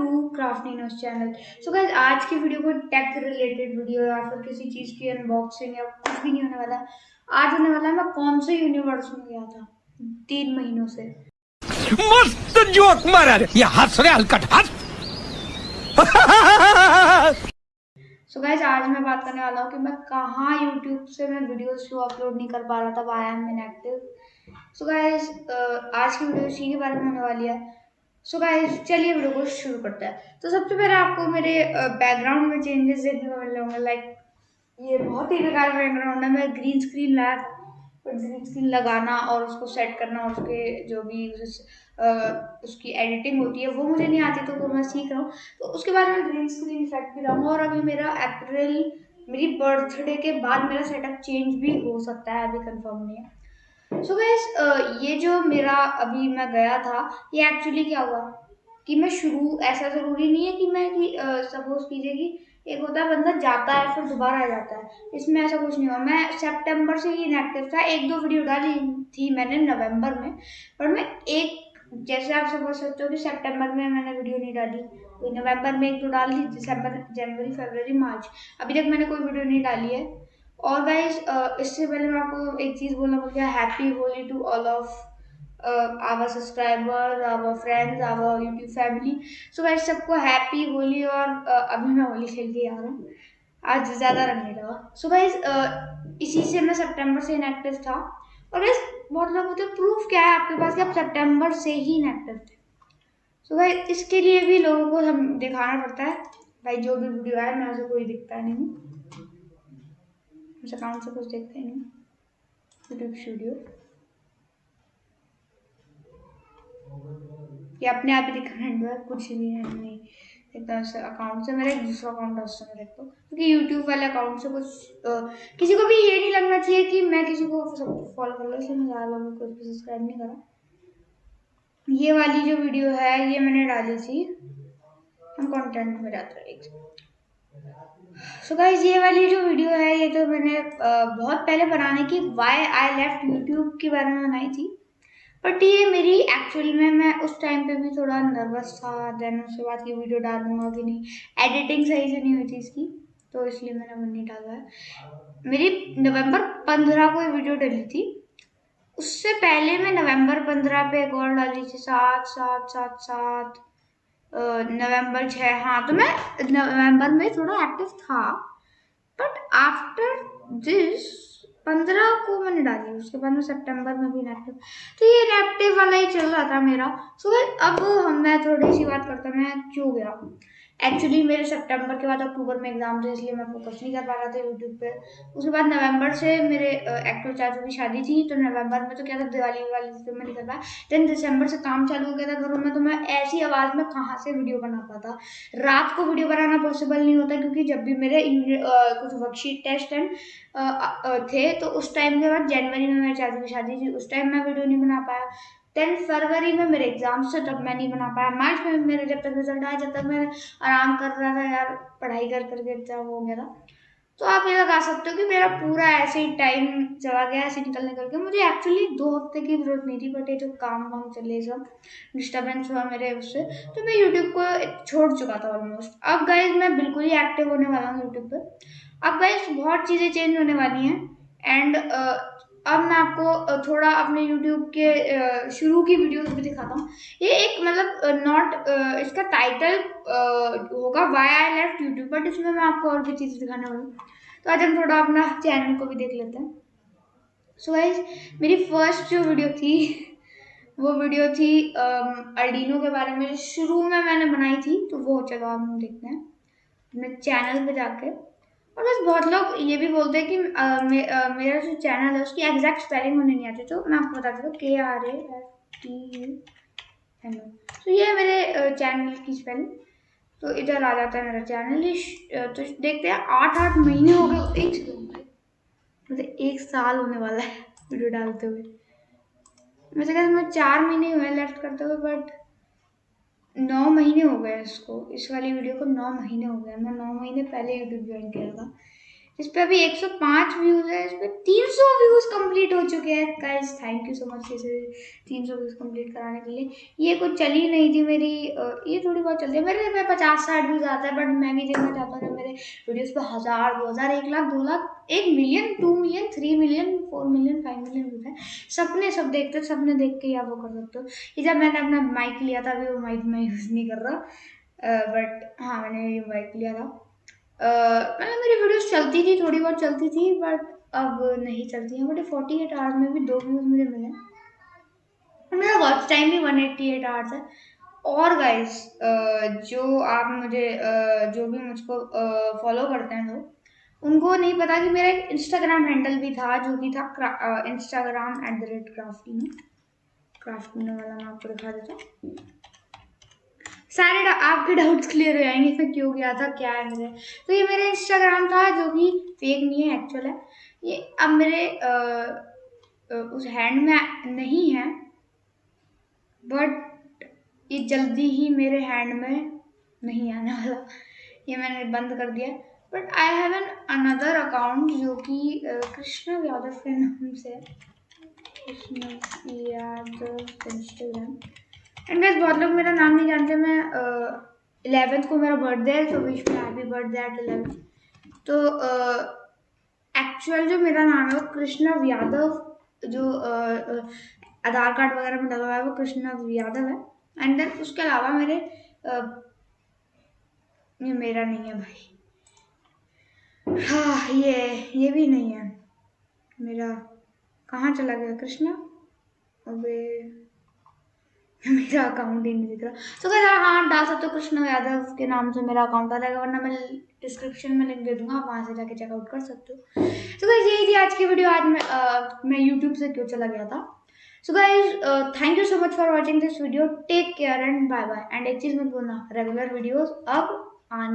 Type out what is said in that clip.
Afternoon channel. सो guys आज की video को टेक रिलेटेड वीडियो या फिर किसी चीज़ की अनबॉक्सिंग या कुछ भी नहीं होने वाला। आज होने वाला है मैं कौन से यूनिवर्स में गया था? तीन महीनों से। मस्त जोक मारा रे। ये हंस रे हलकट हंस। सो गाइस आज मैं बात करने वाला हूँ कि मैं कहाँ यूट्यूब से मैं वीडियोस को अपलोड नहीं कर पा रहा था I am inactive so guys आज की वीडियो इसी के बारे में होने वाली है। सो गाइस चलिए वीडियो को शुरू करते हैं। तो सबसे पहले आपको मेरे बैकग्राउंड में चेंजेस देखने को मिल होंगे लाइक ये बहुत ही बेकार बैकग्राउंड है। मैं ग्रीन स्क्रीन लाया था ग्रीन स्क्रीन लगाना और उसको सेट करना और उसके जो भी उस, उसकी एडिटिंग होती है वो मुझे नहीं आती तो वो मैं सीख रहा हूँ। तो उसके बाद मैं ग्रीन स्क्रीन इफ़ेक्ट भी लाऊँगा और अभी मेरा अप्रैल मेरी बर्थडे के बाद मेरा सेटअप चेंज भी हो सकता है अभी कंफर्म नहीं है। सो so गैस uh, ये जो मेरा अभी मैं गया था ये एक्चुअली क्या हुआ? कि मैं शुरू ऐसा ज़रूरी नहीं है कि मैं कि सपोज़ uh, कीजिए कि एक होता है बंदा जाता है फिर दोबारा आ जाता है। इसमें ऐसा कुछ नहीं हुआ। मैं सितंबर से ही इनएक्टिव था। एक दो वीडियो डाली थी मैंने नवंबर में पर मैं एक जैसे आप समझ सकते हो कि सितंबर में मैंने वीडियो नहीं डाली। तो नवंबर में एक दो डाल दी दिसंबर जनवरी फरवरी मार्च अभी तक मैंने कोई वीडियो नहीं डाली है। और uh, इससे पहले मैं आपको एक चीज़ बोलना भूल गया। Happy Holi to all of our subscriber our friends our YouTube family so guys सबको हैप्पी होली और uh, अभी मैं होली खेल के आ रहा हूँ। आज ज़्यादा रंग नहीं लगा। सो uh, इसी से मैं सितंबर से इनएक्टिव था। और गाइज़ बहुत लोग होते प्रूफ क्या है आपके पास कि आप सितंबर से ही इनएक्टिव थे। सो so गाइज़ इसके लिए भी लोगों को हम दिखाना पड़ता है। भाई जो भी वीडियो आए मैं उसे कोई दिखता नहीं हूँ। उस अकाउंट से कुछ देखते हैं। यूट्यूब स्टूडियो ये अपने आप ही दिखाना है कुछ भी है नहीं। एकदम से अकाउंट से मेरा एक दूसरा अकाउंट है उससे मैं देखता हूँ क्योंकि यूट्यूब वाले अकाउंट से कुछ किसी को भी ये नहीं लगना चाहिए कि मैं किसी को फॉलो कर लो इसलिए मैं ज़्यादा लोगों को सब्सक्राइब नहीं करा। ये वाली जो वीडियो है, ये मैंने डाली थी। हम कंटेंट में जाते हैं सो so गाइज़ ये वाली जो वीडियो है, ये तो मैंने बहुत पहले बनाने की वाई आई लेफ़्ट यूट्यूब के बारे में बनाई थी। बट ये मेरी एक्चुअली में, मैं उस टाइम पे भी थोड़ा नर्वस था देन उसके बाद की वीडियो डालूँगा कि नहीं। एडिटिंग सही से नहीं हुई थी इसकी तो इसलिए मैंने वो नहीं डाला है। मेरी नवंबर पंद्रह को ये वीडियो डली थी। उससे पहले मैं नवंबर पंद्रह पे एक और डाली थी, सात सात सात सात। नवंबर छः हाँ तो मैं नवंबर में थोड़ा एक्टिव था बट आफ्टर दिस पंद्रह को मैंने डाली उसके बाद में सितंबर में भी इनएक्टिव तो ये इनएक्टिव वाला ही चल रहा था मेरा। सो so, अब हम मैं थोड़ी सी बात करता मैं क्यों गया? एक्चुअली मेरे सितंबर के बाद अक्टूबर में एग्ज़ाम थे, इसलिए मैं फोकस नहीं कर पा रहा था यूट्यूब पे। उसके बाद नवंबर से मेरे एक्टर चाचू की शादी थी तो नवंबर में तो क्या था, दिवाली वाली तो मैं नहीं कर पाया। देन दिसंबर से काम चालू हो गया था घरों में तो मैं ऐसी आवाज़ में कहाँ से वीडियो बना पाता? रात को वीडियो बनाना पॉसिबल नहीं होता, क्योंकि जब भी मेरे कुछ वर्कशीट टेस्ट एंड थे तो उस टाइम के बाद जनवरी में मेरे चाचू की शादी थी, उस टाइम मैं वीडियो नहीं बना पाया। टेंथ फरवरी में मेरे एग्ज़ाम्स थे, तब मैं नहीं बना पाया। मार्च में मेरे जब तक रिज़ल्ट आया, जब तक मैं आराम कर रहा था यार, पढ़ाई कर करके एग्ज़ाम हो गया था। तो आप ये लगा सकते हो कि मेरा पूरा ऐसे ही टाइम चला गया, ऐसे निकलने करके। मुझे एक्चुअली दो हफ़्ते की ज़रूरत नहीं थी, बट ये जो काम वाम चले सब डिस्टर्बेंस हुआ मेरे उससे तो मैं यूट्यूब को छोड़ चुका था ऑलमोस्ट अब गाइज़ मैं बिल्कुल ही एक्टिव होने वाला हूँ यूट्यूब पर अब गाइज़ बहुत चीज़ें चेंज होने वाली हैं। एंड अब मैं आपको थोड़ा अपने यूट्यूब के शुरू की वीडियोस भी दिखाता हूँ। ये एक मतलब नॉट इसका टाइटल होगा why I left YouTube but इसमें मैं आपको और भी चीज़ें दिखाने वाली हूँ। तो आज हम थोड़ा अपना चैनल को भी देख लेते हैं। सो so गाइज़ मेरी फ़र्स्ट जो वीडियो थी, वो वीडियो थी अर्डिनो के बारे में। शुरू में मैंने बनाई थी तो वो चलो हम देखते हैं। अपने चैनल पे जाके। और बस बहुत लोग ये भी बोलते हैं कि आ, मे, आ, मेरा जो चैनल है उसकी एग्जैक्ट स्पेलिंग होने नहीं आती। तो मैं आपको बता देता हूँ K R A F T U N तो ये है मेरे चैनल की स्पेलिंग तो इधर आ जाता है मेरा चैनल तो देखते हैं आठ आठ महीने हो गए एक मतलब एक साल होने वाला है वीडियो डालते हुए। वैसे कहते मैं चार महीने हुए लेफ़्ट करते हुए बट नौ महीने हो गए इसको। इस वाली वीडियो को नौ महीने हो गए मैं नौ महीने पहले यूट्यूब ज्वाइन किया था। इस पे अभी 105 व्यूज़ है, इस पे 300 व्यूज़ कंप्लीट हो चुके हैं। Guys thank you so much इसे 300 व्यूज़ कंप्लीट कराने के लिए। ये कुछ चली नहीं थी मेरी ये थोड़ी बहुत चलती है। मेरे पे पचास साठ व्यूज़ आता है बट मैं भी देखना चाहता हूँ मेरे वीडियोस पे हज़ार, दो हज़ार, एक लाख, दो लाख, एक million two million three million four million five million views है। सबने सब देखते सबने देख के या वो कर सकते हो। ये जब मैंने अपना माइक लिया था, अभी वो माइक मैं यूज़ नहीं कर रहा बट हाँ मैंने ये माइक लिया था। मतलब मेरी वीडियोस चलती थी, थोड़ी बहुत चलती थी बट अब नहीं चलती हैं। बट फोर्टी एट आवर्स में भी दो व्यूज़ मुझे मिले। और मेरा वॉच टाइम भी वन एट्टी एट आवर्स है। और गाइस जो आप मुझे जो भी मुझको फॉलो करते हैं लोग, उनको नहीं पता कि मेरा एक इंस्टाग्राम हैंडल भी था, जो कि था Instagram at the rate crafty crafty वाला मैं आपको दिखा देता हूँ। सारे आपके डाउट्स क्लियर हो जाएँगे इसमें क्यों गया था क्या है मेरे। तो ये मेरा इंस्टाग्राम था जो कि फेक नहीं है एक्चुअल है। ये अब मेरे आ, उस हैंड में नहीं है बट ये जल्दी ही मेरे हैंड में नहीं आने वाला। ये मैंने बंद कर दिया। But I have an another account जो कि कृष्ण यादव के नाम से Krishna Yadav Instagram and guys बहुत लोग मेरा नाम नहीं जानते, मैं इलेवेंथ को मेरा बर्थडे है तो विश में हैप्पी बर्थडे एट इलेवन तो एक्चुअल जो मेरा नाम है वो कृष्णव यादव, जो आधार कार्ड वगैरह में डला हुआ है, वो कृष्णव यादव है। एंड देन उसके अलावा मेरे ये मेरा नहीं है भाई। हाँ ये ये भी नहीं है। मेरा, कहाँ चला गया कृष्णा? अबे। मेरा अकाउंट ही नहीं दिख रहा। सो क्या हाँ डाल सकते हो कृष्ण यादव के नाम से मेरा अकाउंट आ जाएगा वरना मैं डिस्क्रिप्शन में लिंक दे दूँगा आप वहाँ से जाके चेकआउट कर सकते हो। सो गाइज़ यही थी आज की वीडियो आज मैं आ, मैं यूट्यूब से क्यों चला गया था? So guys thank you so much for watching this video take care and bye bye and एक चीज़ मत बोलना रेगुलर वीडियोज़ अब आने